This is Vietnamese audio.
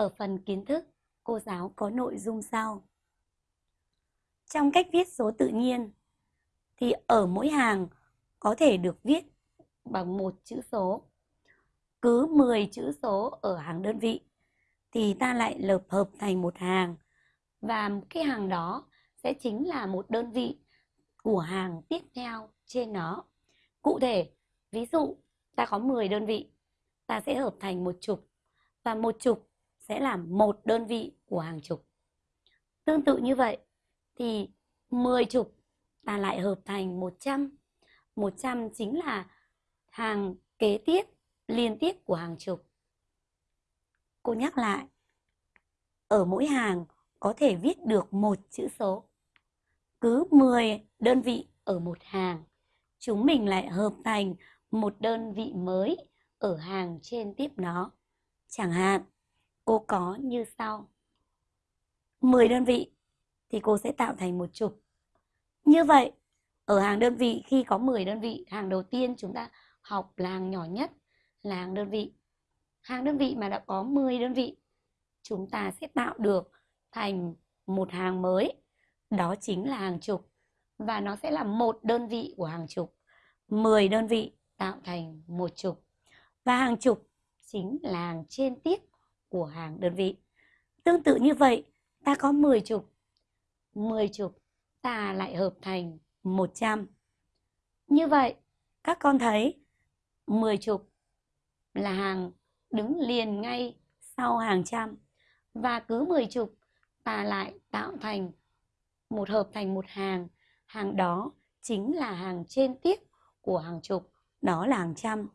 Ở phần kiến thức, cô giáo có nội dung sau. Trong cách viết số tự nhiên thì ở mỗi hàng có thể được viết bằng một chữ số. Cứ 10 chữ số ở hàng đơn vị thì ta lại lợp hợp thành một hàng và cái hàng đó sẽ chính là một đơn vị của hàng tiếp theo trên nó. Cụ thể, ví dụ ta có 10 đơn vị, ta sẽ hợp thành một chục và một chục sẽ là một đơn vị của hàng chục. Tương tự như vậy thì 10 chục ta lại hợp thành 100. 100 chính là hàng kế tiếp liên tiếp của hàng chục. Cô nhắc lại, ở mỗi hàng có thể viết được một chữ số. Cứ 10 đơn vị ở một hàng, chúng mình lại hợp thành một đơn vị mới ở hàng trên tiếp nó. Chẳng hạn, cô có như sau. 10 đơn vị thì cô sẽ tạo thành một chục. Như vậy, ở hàng đơn vị khi có 10 đơn vị, hàng đầu tiên chúng ta học là hàng nhỏ nhất là hàng đơn vị. Hàng đơn vị mà đã có 10 đơn vị, chúng ta sẽ tạo được thành một hàng mới. Đó chính là hàng chục. Và nó sẽ là một đơn vị của hàng chục. 10 đơn vị tạo thành một chục. Và hàng chục chính là hàng trên tiếp của hàng đơn vị. Tương tự như vậy, ta có 10 chục. 10 chục ta lại hợp thành 100. Như vậy, các con thấy 10 chục là hàng đứng liền ngay sau hàng trăm và cứ 10 chục ta lại tạo thành một hợp thành một hàng hàng đó chính là hàng trên tiếp của hàng chục đó là hàng trăm